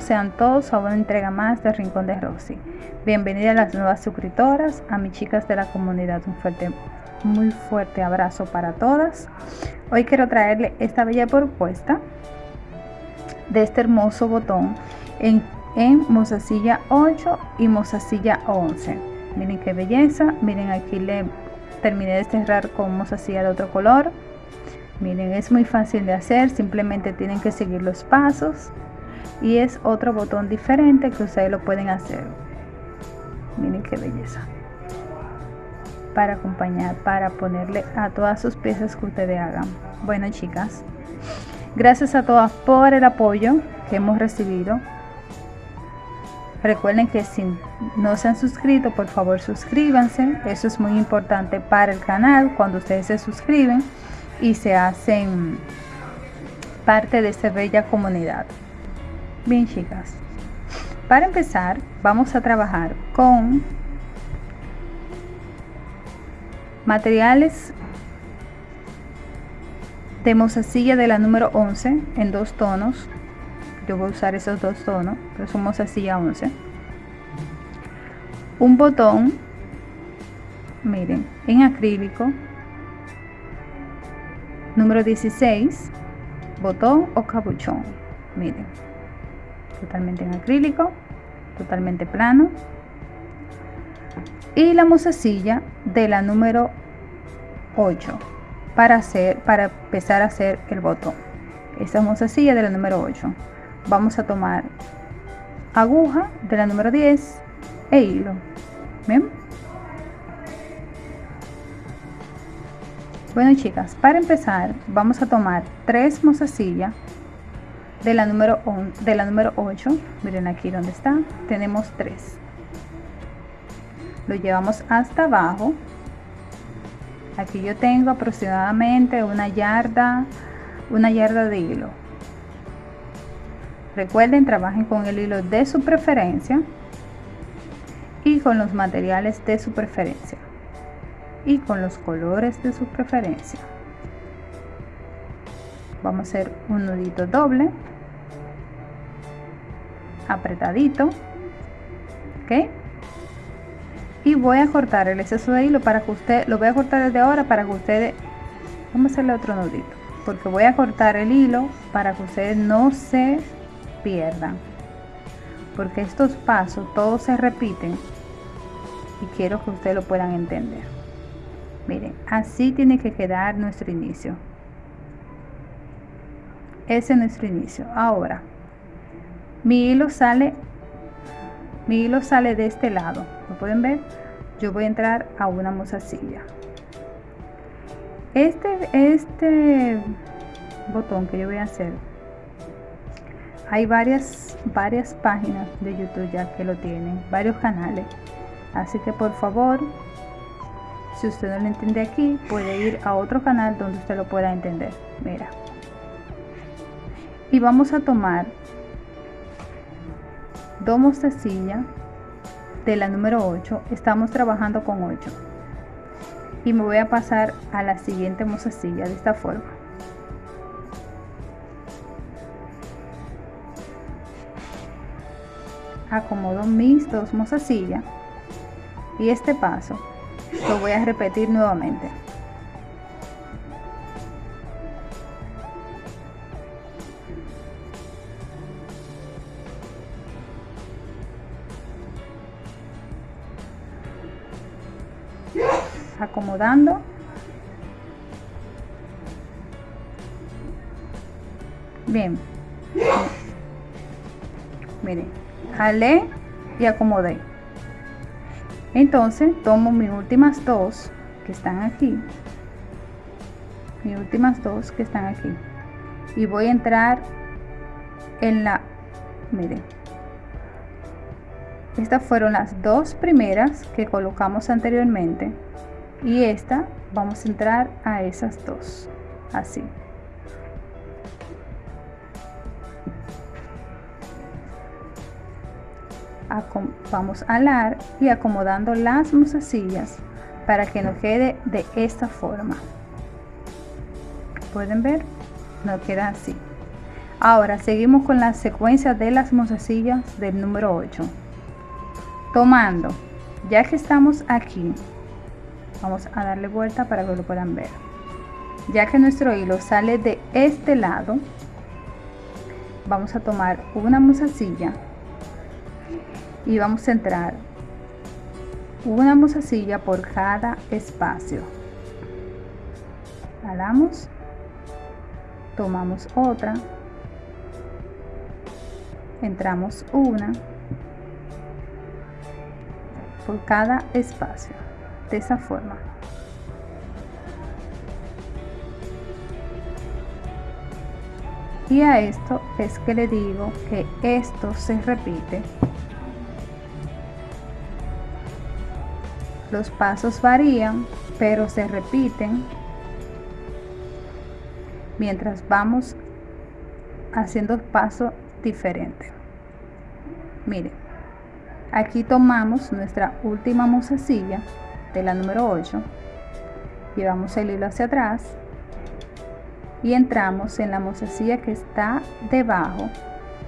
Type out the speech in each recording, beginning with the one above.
sean todos a una entrega más de Rincón de Rosy. Bienvenida a las nuevas suscriptoras, a mis chicas de la comunidad. Un fuerte, muy fuerte abrazo para todas. Hoy quiero traerle esta bella propuesta de este hermoso botón en, en mozasilla 8 y mozasilla 11. Miren qué belleza. Miren aquí le terminé de cerrar con mozasilla de otro color miren es muy fácil de hacer simplemente tienen que seguir los pasos y es otro botón diferente que ustedes lo pueden hacer. Miren qué belleza. Para acompañar para ponerle a todas sus piezas que ustedes hagan. Bueno chicas gracias a todas por el apoyo que hemos recibido. Recuerden que si no se han suscrito por favor suscríbanse. Eso es muy importante para el canal cuando ustedes se suscriben y se hacen parte de esta bella comunidad. Bien chicas, para empezar vamos a trabajar con materiales de mozasilla de la número 11 en dos tonos. Yo voy a usar esos dos tonos, pero son mozasilla 11. Un botón, miren, en acrílico Número 16, botón o capuchón. Miren, totalmente en acrílico, totalmente plano. Y la musacilla de la número 8 para hacer para empezar a hacer el botón. Esta musacilla de la número 8. Vamos a tomar aguja de la número 10 e hilo. Bien. Bueno chicas, para empezar vamos a tomar tres mozasillas de la número de la número 8. Miren aquí donde está, tenemos tres. Lo llevamos hasta abajo. Aquí yo tengo aproximadamente una yarda, una yarda de hilo. Recuerden, trabajen con el hilo de su preferencia y con los materiales de su preferencia y con los colores de su preferencia vamos a hacer un nudito doble apretadito ok y voy a cortar el exceso de hilo para que usted lo voy a cortar desde ahora para que ustedes vamos a hacerle otro nudito porque voy a cortar el hilo para que ustedes no se pierdan porque estos pasos todos se repiten y quiero que ustedes lo puedan entender. Miren así tiene que quedar nuestro inicio. Ese es nuestro inicio. Ahora mi hilo sale mi hilo sale de este lado lo pueden ver yo voy a entrar a una mozasilla este este botón que yo voy a hacer hay varias varias páginas de youtube ya que lo tienen varios canales así que por favor si usted no lo entiende aquí, puede ir a otro canal donde usted lo pueda entender. Mira. Y vamos a tomar dos mostacillas de la número 8. Estamos trabajando con 8. Y me voy a pasar a la siguiente mostacilla de esta forma. Acomodo mis dos mostacillas y este paso lo voy a repetir nuevamente acomodando. Bien. Miren jalé y acomodé. Entonces tomo mis últimas dos que están aquí. Mis últimas dos que están aquí. Y voy a entrar en la miren. Estas fueron las dos primeras que colocamos anteriormente y esta vamos a entrar a esas dos. Así. Vamos a alar y acomodando las musasillas para que nos quede de esta forma. Pueden ver no queda así. Ahora seguimos con la secuencia de las mozasillas del número 8 tomando. Ya que estamos aquí vamos a darle vuelta para que lo puedan ver. Ya que nuestro hilo sale de este lado vamos a tomar una musasilla y vamos a entrar una musasilla por cada espacio. Jalamos tomamos otra entramos una por cada espacio de esa forma. Y a esto es que le digo que esto se repite. Los pasos varían pero se repiten mientras vamos haciendo pasos diferentes mire aquí tomamos nuestra última musasilla de la número 8 llevamos el hilo hacia atrás. Y entramos en la musasilla que está debajo.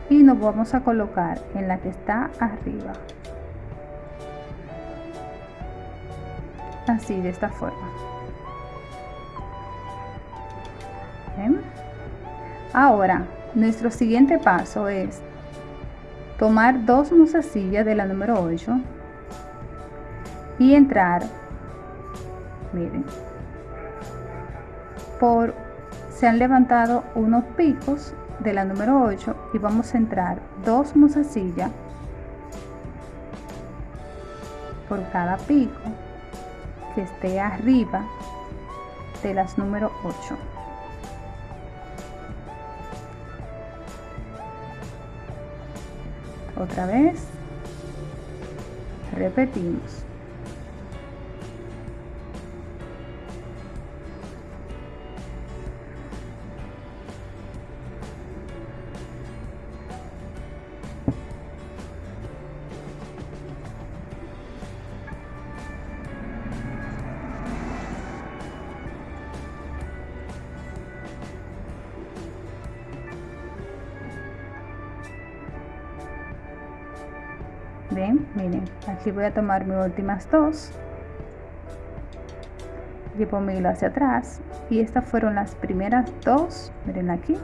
Y nos vamos a colocar en la que está arriba. Así de esta forma. Ahora nuestro siguiente paso es tomar dos musasillas de la número 8 y entrar miren por se han levantado unos picos de la número 8 y vamos a entrar dos musasillas por cada pico que esté arriba de las número 8 otra vez repetimos ven miren aquí voy a tomar mis últimas dos. Llevo mi hilo hacia atrás. Y estas fueron las primeras dos miren aquí.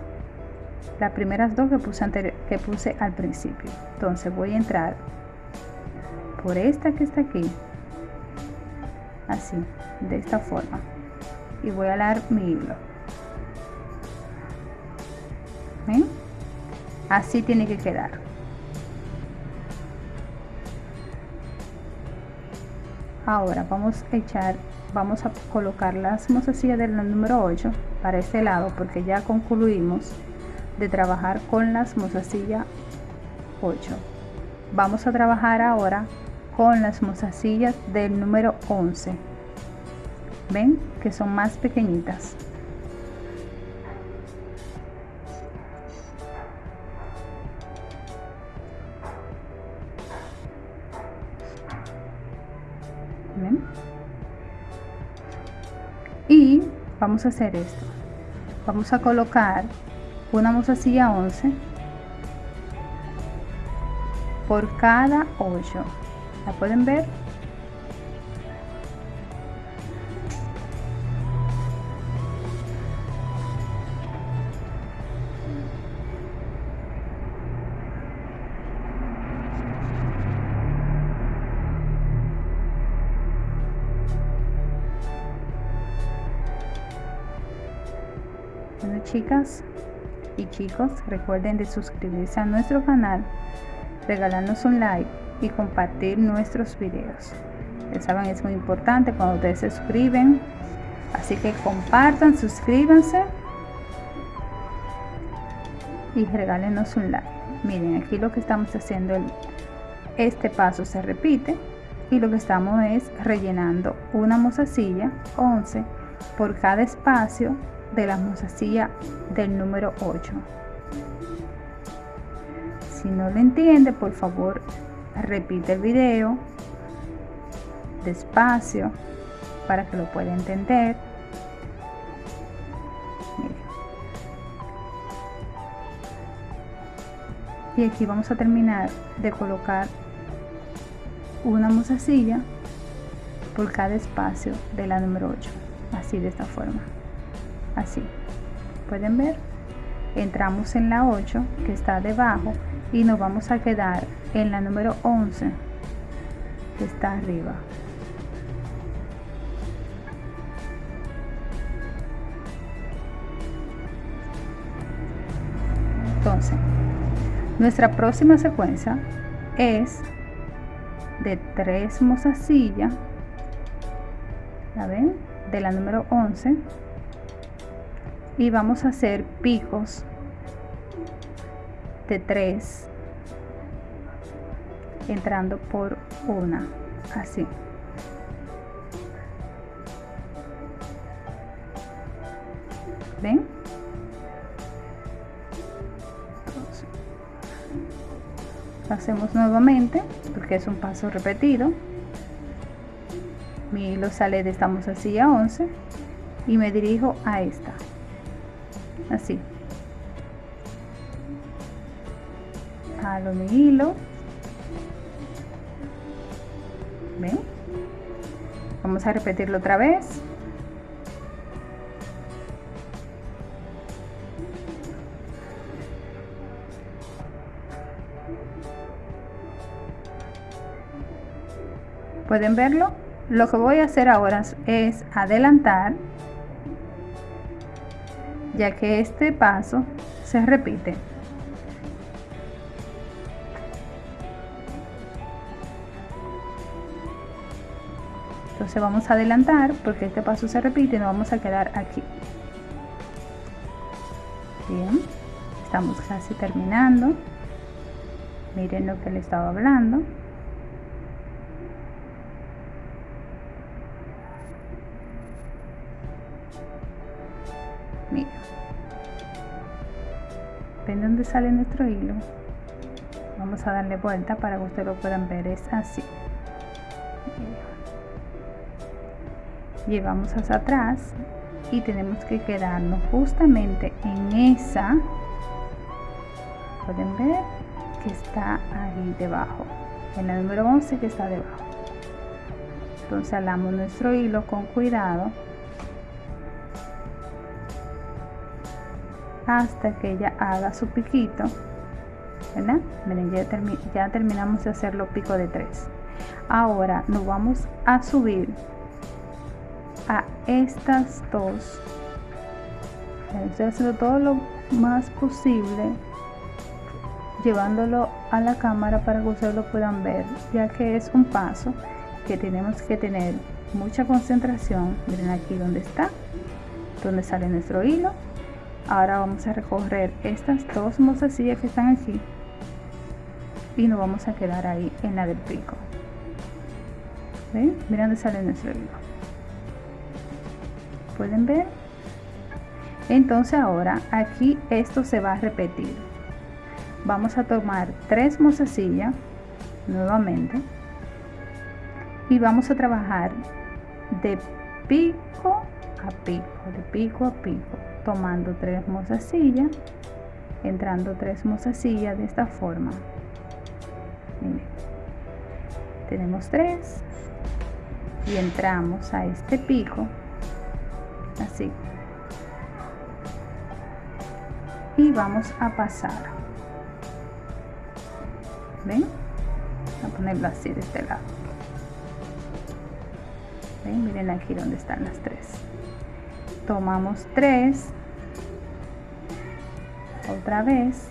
Las primeras dos que puse, que puse al principio. Entonces voy a entrar por esta que está aquí. Así de esta forma. Y voy a dar mi hilo. ¿Ven? así tiene que quedar ahora vamos a echar vamos a colocar las mozasillas del número 8 para este lado porque ya concluimos de trabajar con las mozasillas 8 vamos a trabajar ahora con las mozasillas del número 11 ven que son más pequeñitas vamos a hacer esto. Vamos a colocar una mozasilla 11 por cada 8 la pueden ver y chicos, recuerden de suscribirse a nuestro canal, regalarnos un like y compartir nuestros videos. Ya saben, es muy importante cuando ustedes se suscriben. Así que compartan, suscríbanse y regálenos un like. Miren, aquí lo que estamos haciendo, este paso se repite y lo que estamos es rellenando una mozasilla 11 por cada espacio de la mozasilla del número 8 si no lo entiende por favor repite el video despacio para que lo pueda entender. Y aquí vamos a terminar de colocar una mozasilla por cada espacio de la número 8 así de esta forma así. Pueden ver entramos en la 8 que está debajo y nos vamos a quedar en la número 11 que está arriba. Entonces nuestra próxima secuencia es de tres mozasillas ¿la ven? de la número 11 y vamos a hacer picos de 3 entrando por una así. Ven hacemos nuevamente porque es un paso repetido. Mi hilo sale de esta mozasilla 11 y me dirijo a esta así. Jalo mi hilo. Ven vamos a repetirlo otra vez. Pueden verlo lo que voy a hacer ahora es adelantar ya que este paso se repite. Entonces vamos a adelantar porque este paso se repite y nos vamos a quedar aquí. Bien estamos casi terminando. Miren lo que le estaba hablando sale nuestro hilo. Vamos a darle vuelta para que ustedes lo puedan ver. Es así. Llevamos hacia atrás y tenemos que quedarnos justamente en esa pueden ver que está ahí debajo en la número 11 que está debajo. Entonces alamos nuestro hilo con cuidado hasta que ella haga su piquito ya terminamos de hacer los picos de 3 ahora nos vamos a subir a estas dos. Estoy haciendo todo lo más posible llevándolo a la cámara para que ustedes lo puedan ver ya que es un paso que tenemos que tener mucha concentración. Miren aquí donde está donde sale nuestro hilo ahora vamos a recorrer estas dos mozasillas que están aquí. Y nos vamos a quedar ahí en la del pico. ¿Ven? miren dónde sale nuestro hilo. Pueden ver entonces ahora aquí esto se va a repetir. Vamos a tomar tres mozasillas nuevamente. Y vamos a trabajar de pico a pico de pico a pico tomando tres mozasillas entrando tres mozasillas de esta forma. Tenemos tres y entramos a este pico así. Y vamos a pasar. Ven a ponerlo así de este lado. Ven miren aquí donde están las tres tomamos tres. Otra vez.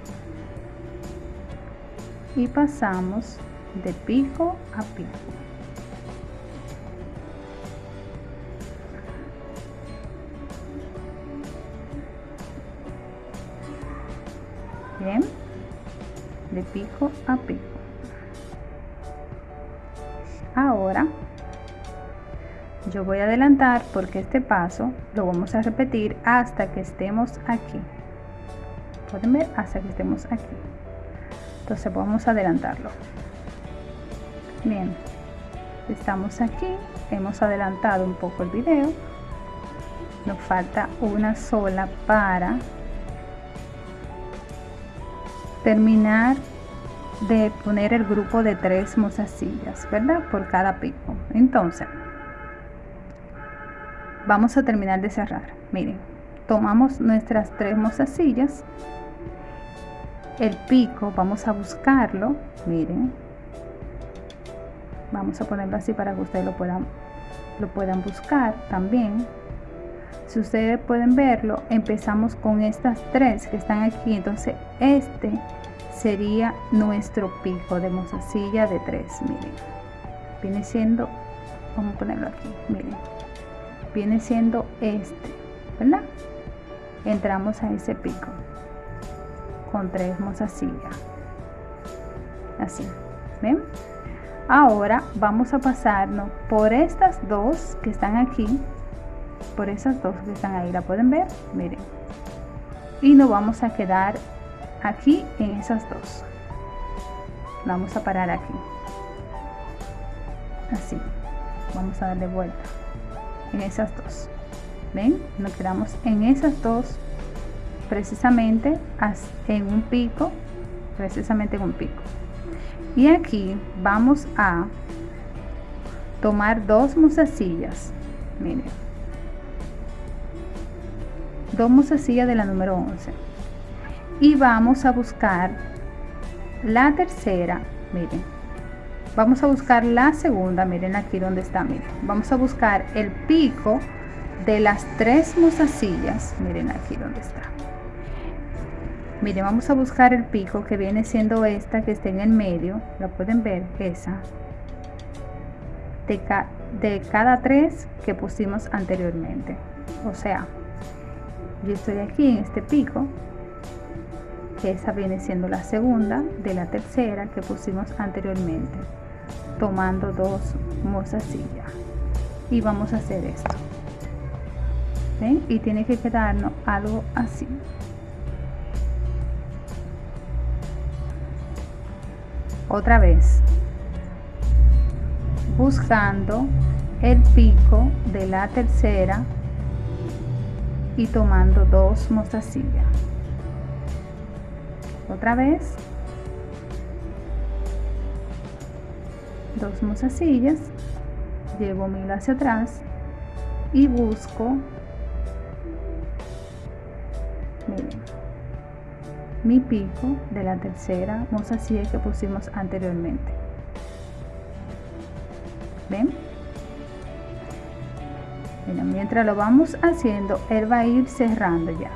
Y pasamos de pico a pico. Bien. De pico a pico. Ahora yo voy a adelantar porque este paso lo vamos a repetir hasta que estemos aquí. Pueden ver hasta que estemos aquí. Entonces vamos a adelantarlo. Bien. Estamos aquí. Hemos adelantado un poco el video. Nos falta una sola para terminar de poner el grupo de tres mozasillas, ¿verdad? Por cada pico. Entonces, vamos a terminar de cerrar. Miren, tomamos nuestras tres mozasillas, el pico, vamos a buscarlo, miren, vamos a ponerlo así para que ustedes lo puedan, lo puedan buscar también. Si ustedes pueden verlo, empezamos con estas tres que están aquí, entonces este sería nuestro pico de mozasilla de tres, miren, viene siendo, vamos a ponerlo aquí, miren, viene siendo este, ¿verdad? Entramos a ese pico con tres mozasillas, así, ¿ven? Ahora vamos a pasarnos por estas dos que están aquí, por esas dos que están ahí, ¿la pueden ver? Miren. Y nos vamos a quedar aquí en esas dos. Vamos a parar aquí. Así. Vamos a darle vuelta en esas dos. Ven nos quedamos en esas dos precisamente en un pico precisamente en un pico. Y aquí vamos a tomar dos musasillas miren. Dos musasillas de la número 11 y vamos a buscar la tercera. Miren vamos a buscar la segunda miren aquí donde está miren. Vamos a buscar el pico de las tres mozasillas miren aquí donde está. Miren vamos a buscar el pico que viene siendo esta que está en el medio lo pueden ver esa. De, de cada tres que pusimos anteriormente. O sea yo estoy aquí en este pico que esa viene siendo la segunda de la tercera que pusimos anteriormente tomando dos mozasillas y vamos a hacer esto. ¿Ven? y tiene que quedarnos algo así. Otra vez. Buscando el pico de la tercera y tomando dos mozasillas otra vez dos mozasillas llevo mi hilo hacia atrás y busco miren, mi pico de la tercera mozasilla que pusimos anteriormente. Ven mientras lo vamos haciendo él va a ir cerrando ya.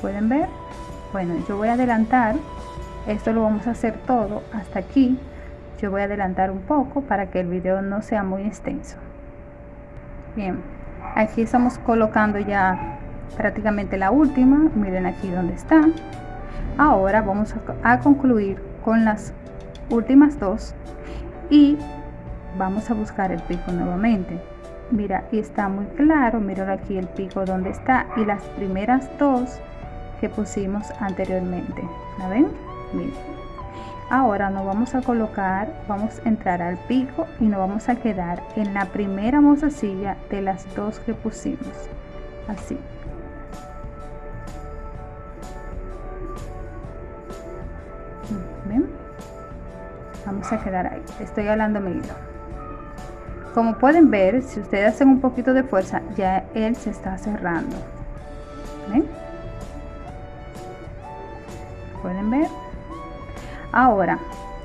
Pueden ver bueno yo voy a adelantar esto lo vamos a hacer todo hasta aquí. Yo voy a adelantar un poco para que el video no sea muy extenso. Bien aquí estamos colocando ya prácticamente la última. Miren aquí donde está. Ahora vamos a, concluir con las últimas dos y vamos a buscar el pico nuevamente. Mira y está muy claro. Mira aquí el pico donde está y las primeras dos que pusimos anteriormente ¿la ven? Miren. ahora nos vamos a colocar vamos a entrar al pico y nos vamos a quedar en la primera mozasilla de las dos que pusimos así ¿Ven? vamos a quedar ahí estoy hablando mi hilo como pueden ver si ustedes hacen un poquito de fuerza ya él se está cerrando ¿Ven? Ahora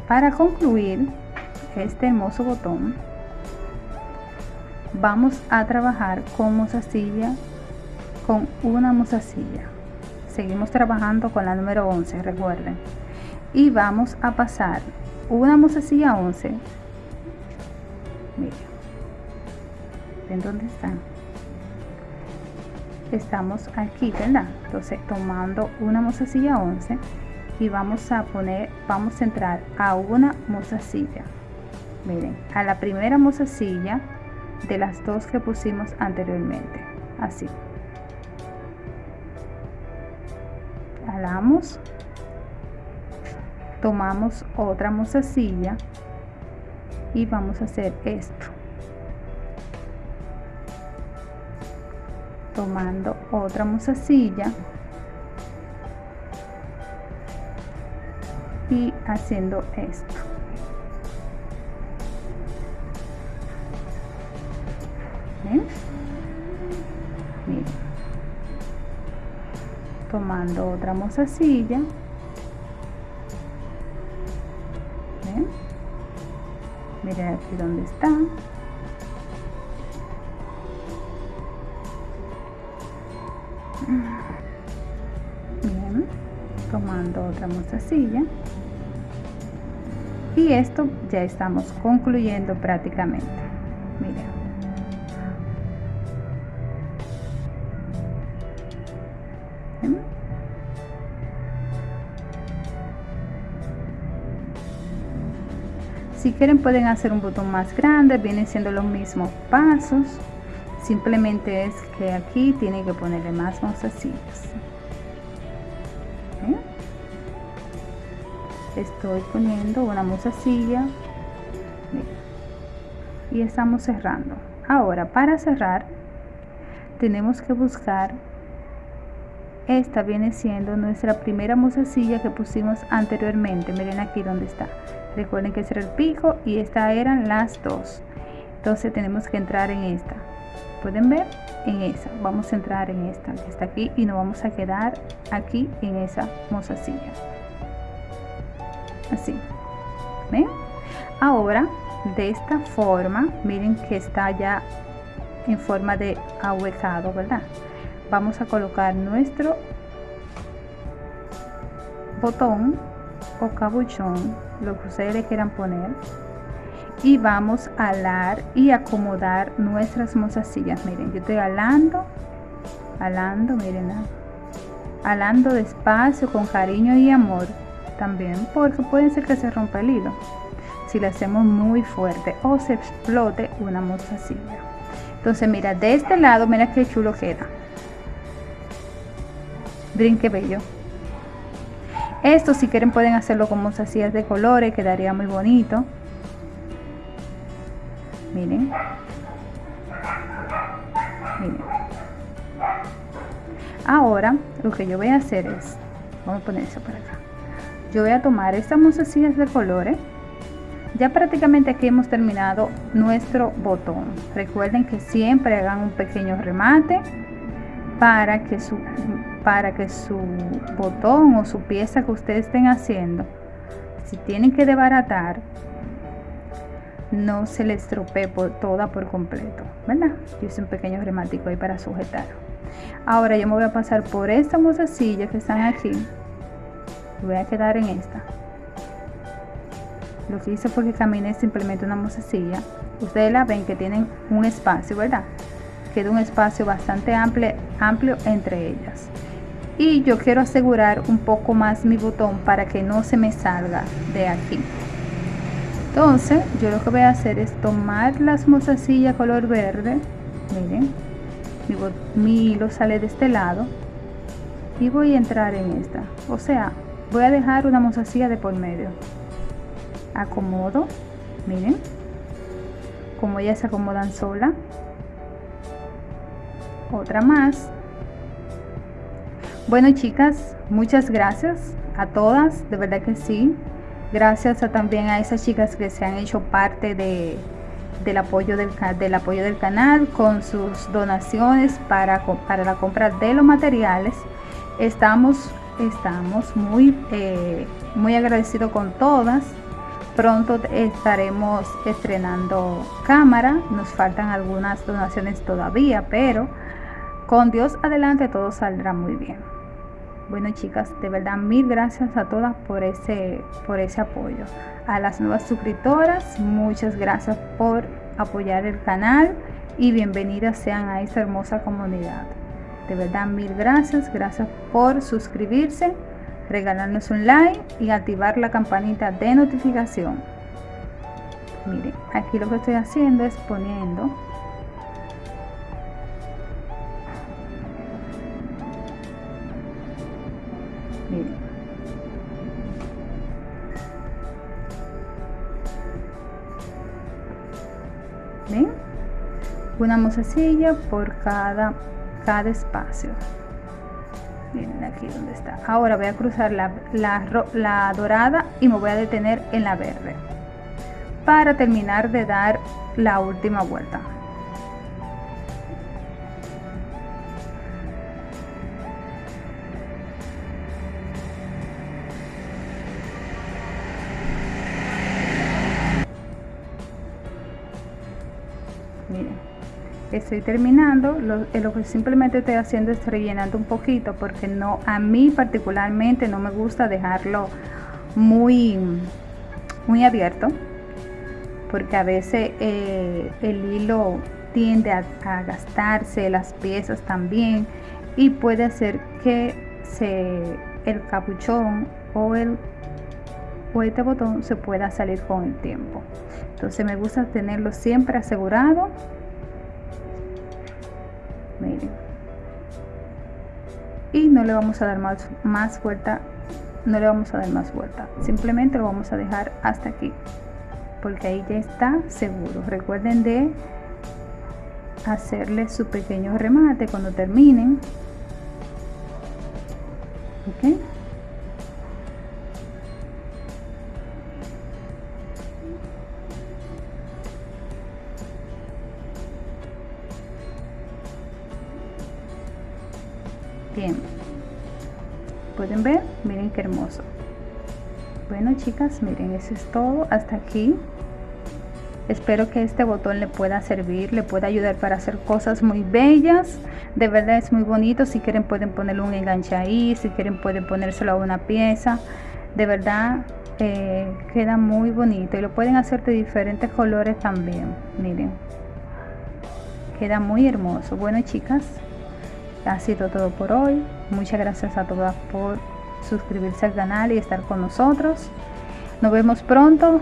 para concluir este hermoso botón vamos a trabajar con mozasilla con una mozasilla. Seguimos trabajando con la número 11 recuerden. Y vamos a pasar una mozasilla 11 miren ven dónde están estamos aquí verdad entonces tomando una mozasilla 11 y vamos a poner vamos a entrar a una mozasilla. Miren a la primera mozasilla de las dos que pusimos anteriormente. Así. Jalamos. Tomamos otra mozasilla y vamos a hacer esto. Tomando otra mozasilla y haciendo esto. ¿Ven? Tomando otra mozasilla. ¿Ven? miren aquí donde está. Tomando otra mostacilla y esto ya estamos concluyendo prácticamente. Mira si quieren pueden hacer un botón más grande vienen siendo los mismos pasos. Simplemente es que aquí tiene que ponerle más mostacillas estoy poniendo una mozasilla y estamos cerrando. Ahora para cerrar tenemos que buscar esta viene siendo nuestra primera mozasilla que pusimos anteriormente. Miren aquí donde está. Recuerden que ese era el pico y esta eran las dos. Entonces tenemos que entrar en esta. Pueden ver en esa. Vamos a entrar en esta. Que está aquí y nos vamos a quedar aquí en esa mozasilla así. ¿ven? ahora de esta forma miren que está ya en forma de ahuecado verdad vamos a colocar nuestro botón o cabuchón lo que ustedes le quieran poner y vamos a alar y acomodar nuestras mozasillas. Miren yo estoy alando alando miren alando despacio con cariño y amor también porque puede ser que se rompa el hilo si le hacemos muy fuerte o se explote una mozasilla entonces mira de este lado mira qué chulo queda. Miren qué bello. Esto si quieren pueden hacerlo con mozasillas de colores quedaría muy bonito. Miren. Miren. Ahora lo que yo voy a hacer es vamos a poner eso para acá yo voy a tomar estas mozasillas de colores ya prácticamente aquí hemos terminado nuestro botón. Recuerden que siempre hagan un pequeño remate para que su para que su botón o su pieza que ustedes estén haciendo si tienen que desbaratar no se les estropee por, toda por completo verdad yo hice un pequeño remático ahí para sujetar. Ahora yo me voy a pasar por esta mozasilla que están aquí voy a quedar en esta. Lo que hice fue que caminé simplemente una mozasilla ustedes la ven que tienen un espacio verdad queda un espacio bastante amplio amplio entre ellas. Y yo quiero asegurar un poco más mi botón para que no se me salga de aquí. Entonces yo lo que voy a hacer es tomar las mozasillas color verde. Miren mi, mi hilo sale de este lado. Y voy a entrar en esta. O sea voy a dejar una mozasilla de por medio. Acomodo miren como ya se acomodan sola. Otra más. Bueno chicas muchas gracias a todas de verdad que sí. Gracias a, también a esas chicas que se han hecho parte de, del apoyo del, del apoyo del canal con sus donaciones para, para la compra de los materiales. Estamos estamos muy, eh, muy agradecidos con todas. Pronto estaremos estrenando cámara, nos faltan algunas donaciones todavía, pero con Dios adelante todo saldrá muy bien. Bueno chicas, de verdad mil gracias a todas por ese, por ese apoyo. A las nuevas suscriptoras, muchas gracias por apoyar el canal y bienvenidas sean a esta hermosa comunidad. De verdad, mil gracias. Gracias por suscribirse, regalarnos un like y activar la campanita de notificación. Miren, aquí lo que estoy haciendo es poniendo miren ¿Ven? una mozasilla por cada cada espacio miren aquí donde está. Ahora voy a cruzar la, la, dorada y me voy a detener en la verde para terminar de dar la última vuelta estoy terminando lo, eh, lo, que simplemente estoy haciendo es rellenando un poquito porque no a mí particularmente no me gusta dejarlo muy muy abierto porque a veces eh, el hilo tiende a, gastarse las piezas también y puede hacer que se el capuchón o el o este botón se pueda salir con el tiempo. Entonces me gusta tenerlo siempre asegurado y no le vamos a dar más, más vuelta no le vamos a dar más vuelta. Simplemente lo vamos a dejar hasta aquí porque ahí ya está seguro. Recuerden de hacerle su pequeño remate cuando terminen. Ok bien pueden ver miren qué hermoso. Bueno chicas miren eso es todo hasta aquí. Espero que este botón le pueda servir le pueda ayudar para hacer cosas muy bellas. De verdad es muy bonito. Si quieren pueden ponerle un enganche ahí. Si quieren pueden ponérselo a una pieza. De verdad eh, queda muy bonito. Y lo pueden hacer de diferentes colores también. Miren queda muy hermoso. Bueno chicas ha sido todo por hoy. Muchas gracias a todas por suscribirse al canal y estar con nosotros. Nos vemos pronto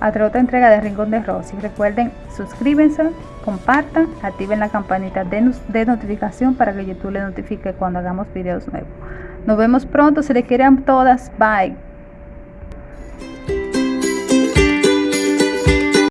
a otra entrega de Rincón de Rosy. Recuerden, suscríbanse, compartan, activen la campanita de, de notificación para que YouTube les notifique cuando hagamos videos nuevos. Nos vemos pronto, se les quieran todas. Bye.